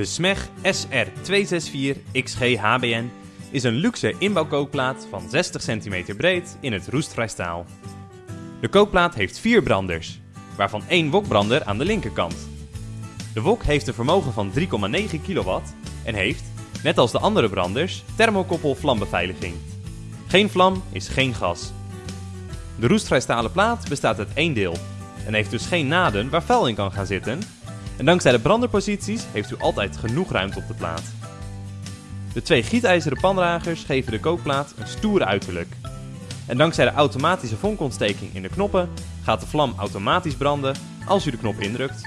De SMEG SR264XG HBN is een luxe inbouwkookplaat van 60 cm breed in het roestvrij staal. De kookplaat heeft vier branders, waarvan één wokbrander aan de linkerkant. De wok heeft een vermogen van 3,9 kW en heeft, net als de andere branders, thermokoppel vlambeveiliging. Geen vlam is geen gas. De roestvrij stalen plaat bestaat uit één deel en heeft dus geen naden waar vuil in kan gaan zitten. En dankzij de branderposities heeft u altijd genoeg ruimte op de plaat. De twee gietijzeren pandragers geven de kookplaat een stoere uiterlijk. En dankzij de automatische vonkontsteking in de knoppen gaat de vlam automatisch branden als u de knop indrukt.